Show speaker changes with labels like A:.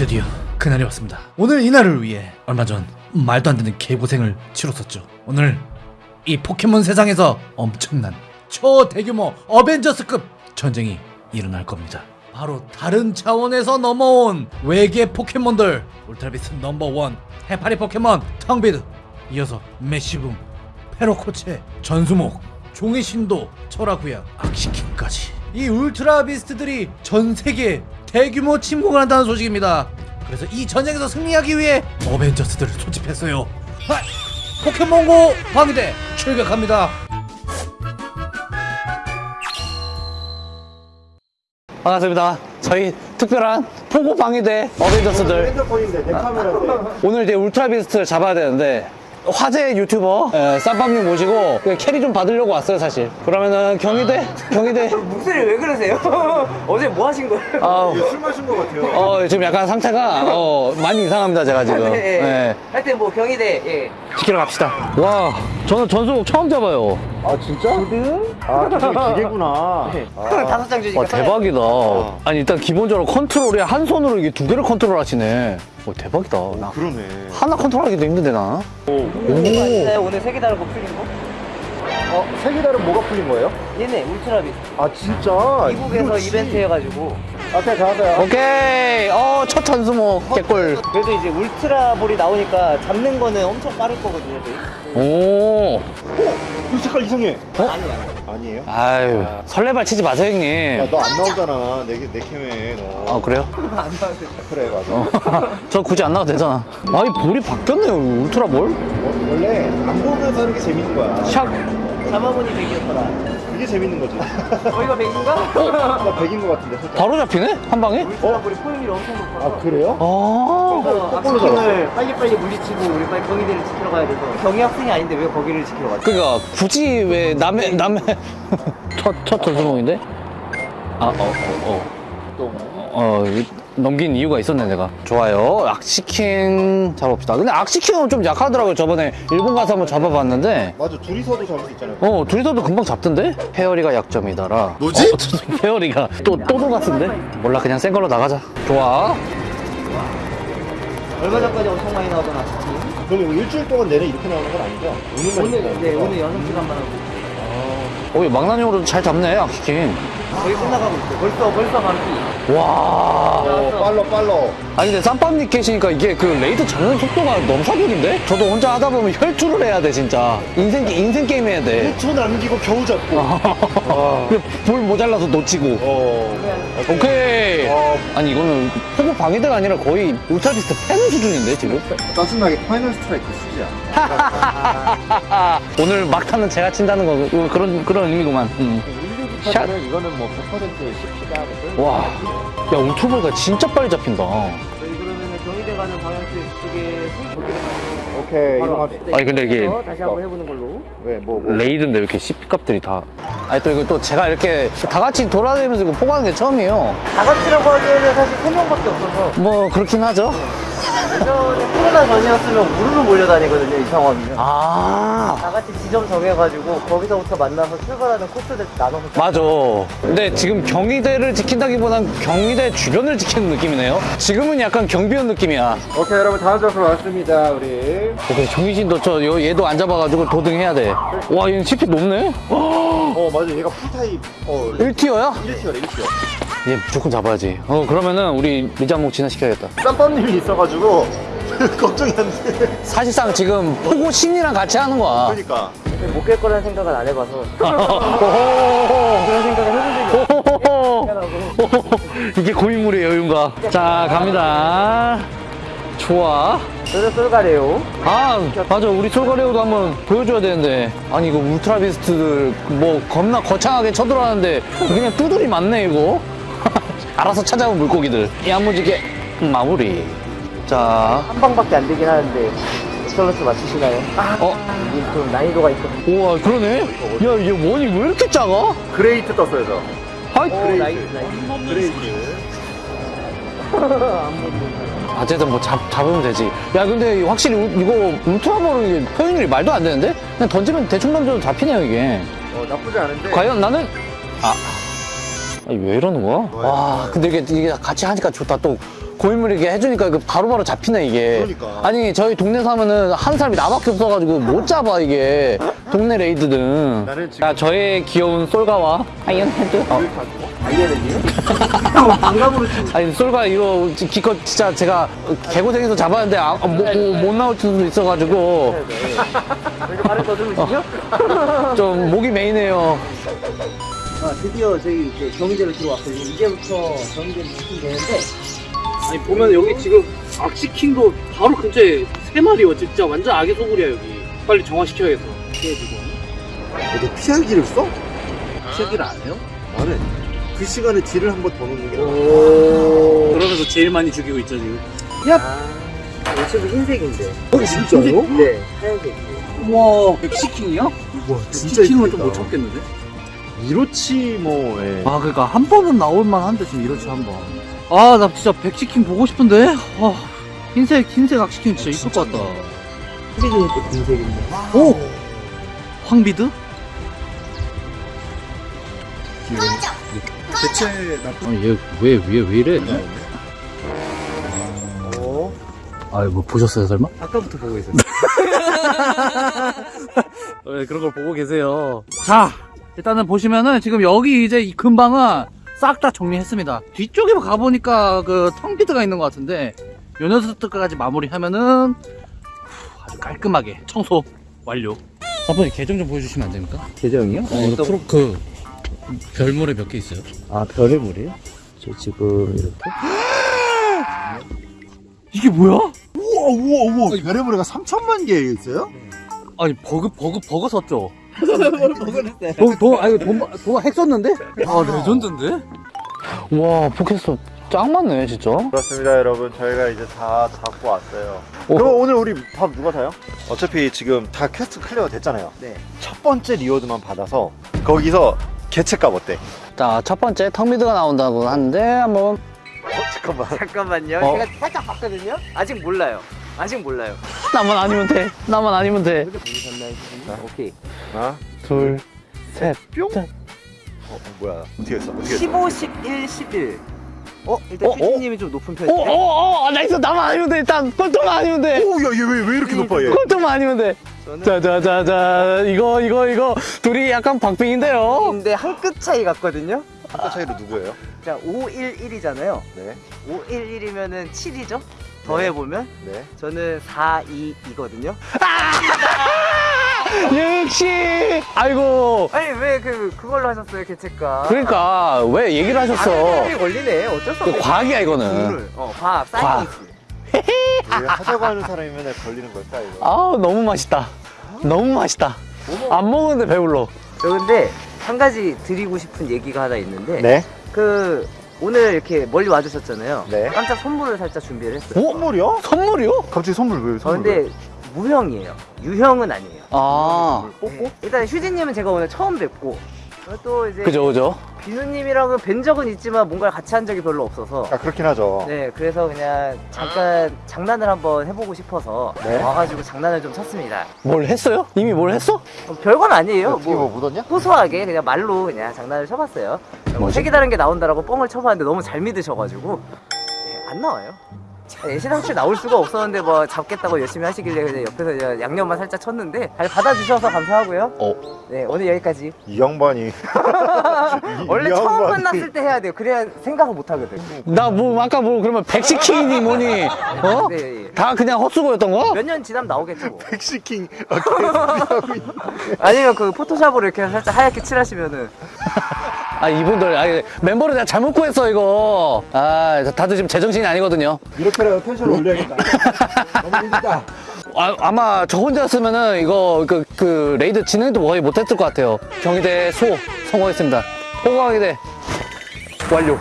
A: 드디어 그날이 왔습니다. 오늘 이날을 위해 얼마 전 말도 안 되는 개고생을 치렀었죠. 오늘 이 포켓몬 세상에서 엄청난 초대규모 어벤져스급 전쟁이 일어날 겁니다. 바로 다른 차원에서 넘어온 외계 포켓몬들 울트라비스트 number one 해파리 포켓몬 텅비드 이어서 매시붕 페로코체 전수목 종이신도 철화구야 악식킹까지 이 울트라 비스트들이 전 세계에 대규모 침공을 한다는 소식입니다. 그래서 이 전쟁에서 승리하기 위해 어벤져스들을 소집했어요. 하! 포켓몬고 방위대 출격합니다.
B: 반갑습니다. 저희 특별한 포고 방위대 어벤져스들. 오늘 이제 울트라 비스트를 잡아야 되는데 화제 유튜버 예, 쌈밥님 모시고 그 캐리 좀 받으려고 왔어요 사실. 그러면은 경희대 경희대
C: 목소리 왜 그러세요? 어제 뭐 하신 거예요?
B: 아,
D: 술 마신 것 같아요
B: 어 지금 약간 상태가 어, 많이 이상합니다 제가 지금.
C: 네.
B: 예.
C: 하여튼 뭐 경희대 예.
B: 지키러 갑시다. 와 저는 전수목 처음 잡아요.
D: 아 진짜? 아 저게 기계구나
C: 아. 다섯 장 주니까
B: 와 대박이다. 아니 일단 기본적으로 컨트롤이 한 손으로 이게 두 개를 컨트롤 하시네. 와 대박이다. 나
D: 그러네
B: 하나 컨트롤하기도 힘든데 나.
C: 네, 오늘 세계 다른 거 풀린 거?
D: 어? 세계 다른 뭐가 풀린 거예요?
C: 얘네 울트라비스트
D: 아 진짜?
C: 미국에서. 이벤트 해가지고
D: 앞에 가세요
B: 오케이. 어 첫 전수목 개꿀.
C: 그래도 이제 울트라볼이 나오니까 잡는 거는 엄청 빠를 거거든요 저희.
B: 오.
D: 이 색깔 이상해
C: 아니야
D: 아니에요?
B: 아유 설레발 치지 마세요 형님.
D: 야너안 나오잖아 내, 내 캠에 너
B: 아 그래요?
C: 안 나왔어요
D: 그래 맞아
B: 저 굳이 안 나와도 되잖아. 아이 볼이 바뀌었네요 울트라 볼.
D: 어, 원래 안 보면서 하는 게 재밌는 거야
B: 샥.
C: 잡아보니 100이었더라
D: 이게 재밌는 거지
C: 어 이거 100인가?
D: 나 100인 거 같은데 살짝
B: 바로 잡히네 한 방에?
C: 울트라볼이 포용률이 엄청 높아서
D: 아 그래요?
B: 아.
C: 그래서 악스킹을 빨리빨리 물리치고 우리 빨리 경희대를 지키러 가야 돼서 경희 학생이 아닌데 왜 거기를 지키러 갔지?
B: 그니까 굳이 왜 남의 남의 첫 첫 전수목인데? 아 어 어 어.
D: 또
B: 어, 이- 넘긴 이유가 있었네 내가. 좋아요. 악시킹 잡아봅시다. 근데 악시킹은 좀 약하더라고요 저번에. 일본 가서 한번 잡아봤는데.
D: 맞아 둘이서도 잡을 수 있잖아요.
B: 어 둘이서도 금방 잡던데? 페어리가 약점이더라.
D: 뭐지?
B: 어, 페어리가 또 또도 같은데? 몰라 그냥 센 걸로 나가자. 좋아.
C: 얼마 전까지 엄청 많이 나오던 악스킹?
D: 그럼 일주일 동안 내내 이렇게 나오는 건 아니죠? 오늘만
C: 오늘
D: 이렇게
C: 네 오늘 연습 시간만 하고.
B: 오 망나뇽으로도 잘 잡네 악식킹.
C: 거의 끝나가고 있어 벌써 벌써 반피
B: 와
D: 어, 빨러 빨러
B: 아니 근데 쌈밥님 계시니까 이게 그 레이드 잡는 속도가 너무 사기적인데? 저도 혼자 하다 보면 혈투를 해야 돼 진짜 인생, 인생 게임 해야 돼
D: 1초 남기고 겨우 잡고 아.
B: 볼 모자라서 놓치고
D: 어.
B: 오케이
D: 어.
B: 아니 이거는 포고 방위대가 아니라 거의 울트라비스트 패는 수준인데 지금
D: 짜증나게 final strike 쓰자
B: 오늘 막타는 제가 친다는 거 그- 그런 그런 의미구만 음. 샷.
D: 샷? 이거는 뭐 100% 쉽지가 하거든.
B: 와, 야 울트라볼가 진짜 빨리 잡힌다.
C: 저희 그러면은 경희대 가는 방향 쪽에
D: 오케이 이동합시다.
B: 아니, 근데 이게-
C: 다시 한번 해보는 걸로.
D: 왜 뭐 뭐.
B: 레이드인데 왜 이렇게 CP값들이 다. 아니 또 이거 또 제가 이렇게 다 같이 돌아다니면서 이거 포가는 게 처음이에요.
C: 다 같이라고 하기에는 사실 세 명밖에 없어서.
B: 뭐 그렇긴 하죠
C: 예전에 코로나 전이었으면 우르르 몰려다니거든요 이 상황이면
B: 아
C: 다 같이 지점 정해가지고 거기서부터 만나서 출발하는 코스들 나눠서
B: 맞아. 근데 지금 경희대를 지킨다기보단 경희대 주변을 지키는 느낌이네요. 지금은 약간 경비원 느낌이야.
D: 오케이 여러분 다음 장소 왔습니다 우리
B: 오케이, 정희신도 저 요- 얘도 안 잡아가지고 도등해야 돼. 와, 얘는 CP 높네?
D: 어 맞아 얘가 풀타입 어
B: 1티어야?
D: 1티어래 1티어
B: 얘 무조건 잡아야지. 어, 그러면은 우리 리자목 진화시켜야겠다.
D: 쌈밥님이 있어가지고 걱정이 안돼
B: 사실상 지금 포고 신이랑 같이 하는 거야.
D: 그러니까
C: 못 깰 거라는 생각은 안 해봐서 그런 생각을 해본 적이 없어
B: 이게 고인물의 여유인가. 자, 갑니다. 좋아.
C: 저는 쏠가래요
B: 아 맞아 우리 솔가레오도 한번 보여줘야 되는데 아니 이거 울트라비스트들 뭐 겁나 거창하게 쳐들어가는데 그냥 뚜들이 많네 이거 알아서 찾아온 물고기들. 야무지게 마무리. 자
C: 한 방밖에 안 되긴 하는데 excellent 맞추시나요?
B: 어?
C: 이게 좀 난이도가 있거든요
B: 우와 그러네. 야 얘 원이 왜 이렇게 작아?
D: great 떴어요 저.
B: 하이
C: 오
D: nice nice. Great.
B: 어쨌든 뭐 잡, 잡으면 되지. 야 근데 확실히 우- 이거 울트라볼은 포획률이 말도 안 되는데? 그냥 던지면 대충 던져도 잡히네요 이게.
D: 어 나쁘지 않은데.
B: 과연 나는 아 아니, 왜 이러는 거야? 와 근데 이게, 이게 같이 하니까 좋다. 또 고인물 이렇게 해주니까 그 바로바로 잡히네 이게.
D: 그러니까.
B: 아니 저희 동네 살면은 한 사람이 나밖에 없어가지고 못 잡아 이게. 동네 raid는
D: 나는 지금-
B: 자 저의 귀여운 솔가와? 아이언헤드 어.
C: 반감으로 치고
B: 아니 솔가 이거 기껏 진짜 제가 개고생해서 잡았는데 아, 못, 못, 못 나올 수도 있어가지고.
C: 이렇게 발을 더듬으시죠?
B: 좀 목이 메이네요
C: 아, 드디어 저희 이제 경희대로 들어왔거든요. 이제부터 경희대로 오시면 되는데
E: 아니 보면 여기 지금 악시킹도 바로 근처에 세 마리요 진짜 완전 아기 소굴이야 여기 빨리 정화시켜야겠어 피해주고
D: 너 피하기를 써?
E: 피하기를 안 해요?
D: 나는 그 시간에 딜을 한 번 더 넣는 게 나아.
E: 그러면서 제일 많이 죽이고 있죠 지금
C: 아, 유튜브 흰색인데.
D: 어, 진짜요?
C: 네, 하얀색.
E: 우와 백시킹이야?
D: 우와, 진짜
E: 백시킹은 좀
D: 이쁘다.
E: 못 참겠는데?
D: 이로치 뭐, 예.
B: 아 그러니까 한 번은 나올만 한데 지금 이렇지 한번. 아 나 진짜 백치킨 보고 싶은데? 아, 흰색 흰색 악치킨 진짜 이쁠 것 같다.
C: 흰색은 또 흰색인데.
B: 오! 황비드?
D: 대체 나쁜
B: 아니 얘왜왜 왜 이래?
C: 어?
B: 아뭐 보셨어요 설마?
C: 아까부터 보고 있었어요.
B: 왜 그런 걸 보고 계세요? 자 일단은 보시면은 지금 여기 이제 이 근방은 싹 다 정리했습니다 뒤쪽에 가보니까 그 텅비드가 있는 것 같은데 요 녀석들까지 마무리하면은 후, 아주 깔끔하게 청소 완료 아버님 계정 좀 보여주시면 안 됩니까?
C: 계정이요?
B: 어, 이거 프로 그 별의모래 몇개 있어요?
C: 아, 별의모래요? 저 지금 이렇게.
B: 이게 뭐야?
D: 우와, 우와, 우와. 별의모래가 3천만 개 있어요?
B: 아니 버그 버그 버그 썼죠? 돈, 돈, 아니, 돈, 돈 핵 썼는데? 아, legend인데? 와, 포켓스 짱 많네, 진짜.
D: 그렇습니다, 여러분. 저희가 이제 다 잡고 왔어요.
B: 오.
D: 그럼 오늘 우리 밥 누가 사요? 어차피 지금 다 quest clear가 됐잖아요.
C: 네.
D: 첫 번째 reward만 받아서 거기서 개체값 어때?
B: 자, 첫 번째 턱미드가 나온다고 하는데, 한번.
D: 어, 잠깐만.
C: 잠깐만요.
B: 어.
C: 제가 살짝 봤거든요. 아직 몰라요. 아직 몰라요.
B: 나만 아니면 돼. 나만 아니면 돼.
C: 오케이.
D: 하나,
B: 둘, 셋.
D: 뿅. 어, 어, 뭐야? 어떻게 했어? 어떻게 했어?
C: 15, 11, 11. 어? 일단
B: 어, 어?
C: 휴지님이 좀 높은
B: 오,
C: 편인데.
B: 오, 오, 아, nice. 나만 아니면 돼. 일단, 꼴통만 아니면 돼.
D: 오, 야, 얘 왜 왜 이렇게 높아 얘?
B: 꼴통만 아니면 돼.
C: 저는
B: 자, 자, 자, 자. 이거, 이거, 이거. 둘이 약간 박빙인데요.
C: 근데 한 끗 차이 같거든요.
D: 한타 차이로 누구예요?
C: 자, 511이잖아요.
D: 네,
C: 511이면은 7이죠? 더해보면
D: 네.
C: 저는 42 이거든요.
B: 역시. 아이고.
C: 아니 왜 그 그걸로 하셨어요 개체가?
B: 그러니까, 왜 얘기를 하셨어?
C: 아, 걸리네. 어쩔 수
B: 그
C: 없네.
B: 과학이야, 이거는.
C: 어, 과학. Science.
D: 왜 하자고 하는 사람이 맨날 걸리는 걸까 이거?
B: 아우 너무 맛있다 너무 맛있다 안 먹었는데 배불러
C: 저 근데 한 가지 드리고 싶은 얘기가 하나 있는데
D: 네.
C: 그 오늘 이렇게 멀리 와주셨잖아요.
D: 네.
C: 깜짝 선물을 살짝 준비를 했어요.
D: 선물이요?
B: 선물이요?
D: 갑자기 선물 왜?
C: 저
D: 선물
C: 근데 무형이에요. 유형은 아니에요.
B: 아
C: 네. 일단 휴지님은 제가 오늘 처음 뵙고 또 이제
B: 그죠 그죠
C: 비누님이랑은 뵌 적은 있지만 뭔가를 같이 한 적이 별로 없어서
D: 아 그렇긴 하죠.
C: 네 그래서 그냥 잠깐 장난을 한번 해보고 싶어서
D: 네.
C: 와가지고 장난을 좀 쳤습니다.
B: 뭘 했어요? 이미 뭘 했어?
C: 어, 별건 아니에요.
D: 어떻게 뭐 묻었냐?
C: 소소하게 그냥 말로 그냥 장난을 쳐봤어요. 뭐? 색이 다른 게 나온다라고 뻥을 쳐봤는데 너무 잘 믿으셔가지고 네, 안 나와요. 예시상치 나올 수가 없었는데 뭐 잡겠다고 열심히 하시길래 그냥 옆에서 그냥 양념만 살짝 쳤는데 잘 받아주셔서 감사하고요.
B: 어.
C: 네 오늘 여기까지.
D: 이 양반이. 이-
C: 원래
D: 이
C: 처음
D: 양반이.
C: 만났을 때 해야 돼요. 그래야 생각을 못 하거든.
B: 나 뭐 아까 뭐 그러면 백시킹이니 뭐니 어?
C: 네. 예.
B: 다 그냥 헛수고였던 거?
C: 몇 년 지나면 나오겠죠. 뭐.
D: 백시킹. 아.
C: 아니면 그 포토샵으로 이렇게 살짝 하얗게 칠하시면은
B: 아 이분들 아 멤버를 내가 잘못 구했어 이거 아 다들 지금 제정신이 아니거든요
D: 이렇게 라도 tension을 올려야겠다. 너무 힘들다.
B: 아, 아마 저 혼자였으면은 이거 그, 그 raid 진행도 거의 못했을 것 같아요 경희대 소 성공했습니다 호강하게 돼 완료